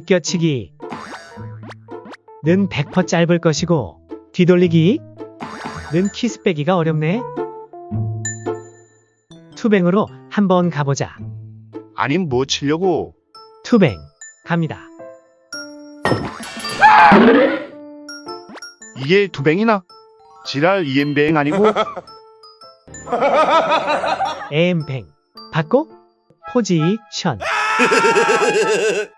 비껴치기 는 100% 짧을 것이고 뒤돌리기 는 키스 빼기가 어렵네. 투뱅으로 한번 가보자. 아니 뭐 치려고? 투뱅 갑니다. 이게 두뱅이나? 지랄 이엠뱅 아니고? 에엠뱅 받고 포지션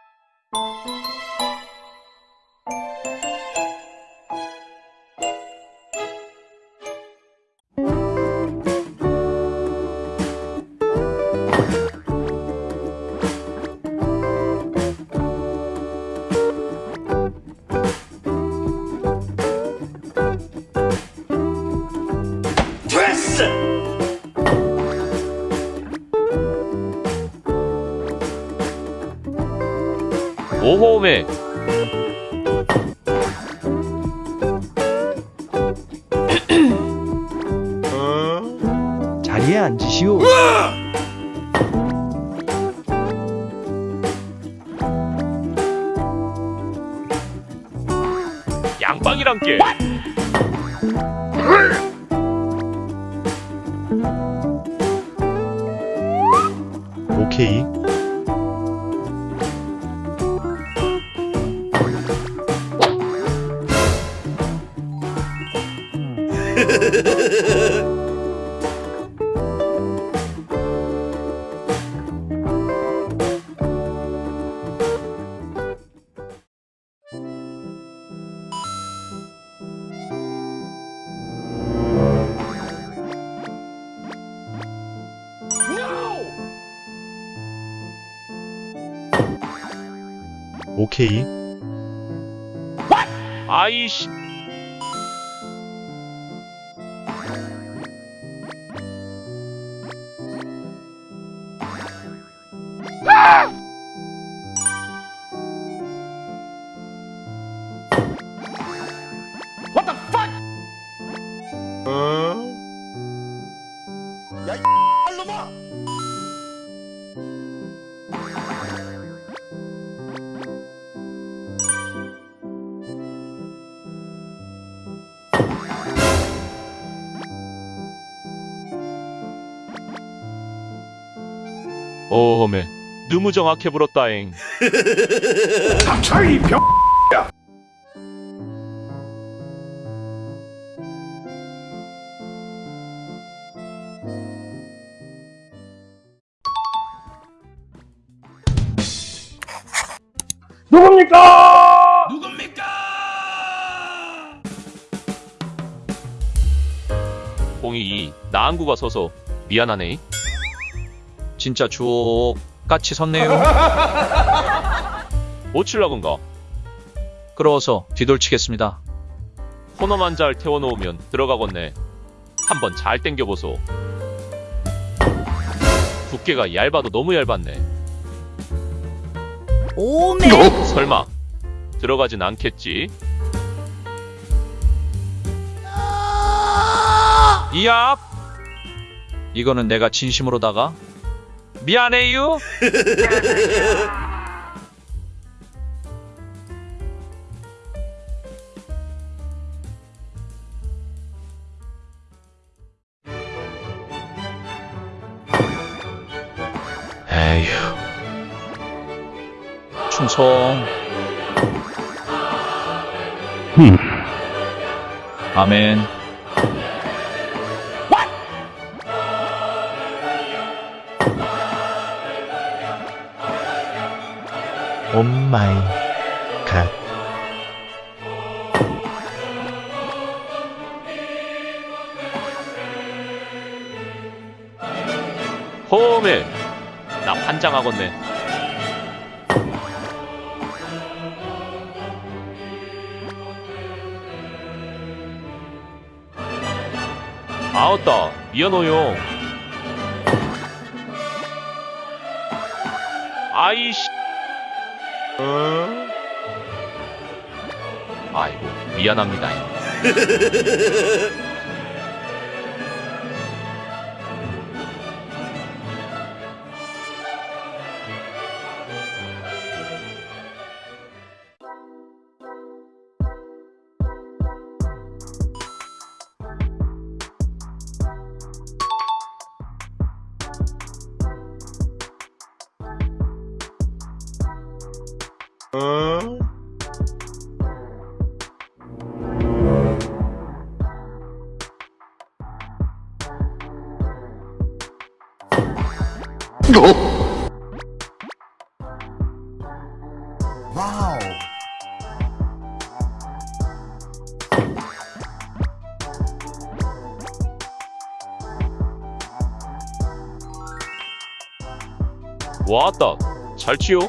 오호메 자리에 앉으시오. 양빵이란 게 오케이. 아이씨 오호메 너무 정확해 불었다잉. 차이 병. 공이 나한구가 서서 미안하네 진짜 주옥 같이 섰네요. 못 칠라건가? 끌어서 뒤돌치겠습니다. 코너만 잘 태워놓으면 들어가겠네. 한번 잘 땡겨보소. 두께가 얇아도 너무 얇았네. 오메. 설마. 들어가진 않겠지? 이야 이거는 내가 진심으로다가 미안해요. 에휴. 충성. 아멘 오 마이 갓. 홈에. 나 환장하겠네. 아웃다. 미안해요. 아이씨 아이고 미안합니다 왔다. 잘 치요.